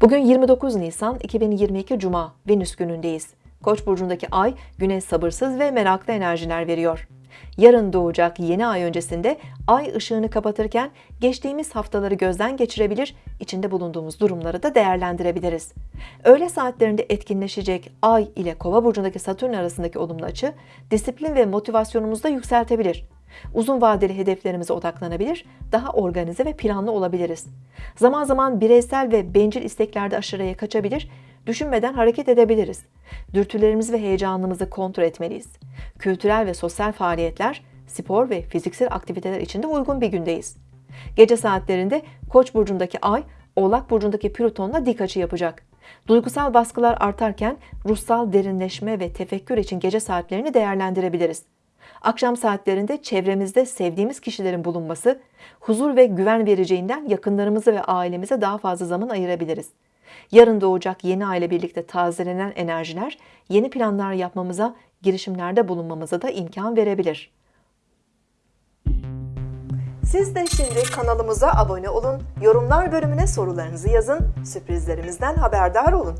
Bugün 29 Nisan 2022 Cuma Venüs günündeyiz. Koç burcundaki ay güne sabırsız ve meraklı enerjiler veriyor. Yarın doğacak yeni ay öncesinde ay ışığını kapatırken geçtiğimiz haftaları gözden geçirebilir, içinde bulunduğumuz durumları da değerlendirebiliriz. Öğle saatlerinde etkinleşecek ay ile kova burcundaki satürn arasındaki olumlu açı disiplin ve motivasyonumuzu da yükseltebilir. Uzun vadeli hedeflerimize odaklanabilir, daha organize ve planlı olabiliriz. Zaman zaman bireysel ve bencil isteklerde aşırıya kaçabilir, düşünmeden hareket edebiliriz. Dürtülerimizi ve heyecanımızı kontrol etmeliyiz. Kültürel ve sosyal faaliyetler, spor ve fiziksel aktiviteler için de uygun bir gündeyiz. Gece saatlerinde Koç burcundaki Ay, Oğlak burcundaki Plüton'la dik açı yapacak. Duygusal baskılar artarken ruhsal derinleşme ve tefekkür için gece saatlerini değerlendirebiliriz. Akşam saatlerinde çevremizde sevdiğimiz kişilerin bulunması, huzur ve güven vereceğinden yakınlarımıza ve ailemize daha fazla zaman ayırabiliriz. Yarın doğacak yeni ay ile birlikte tazelenen enerjiler, yeni planlar yapmamıza, girişimlerde bulunmamıza da imkan verebilir. Siz de şimdi kanalımıza abone olun, yorumlar bölümüne sorularınızı yazın, sürprizlerimizden haberdar olun.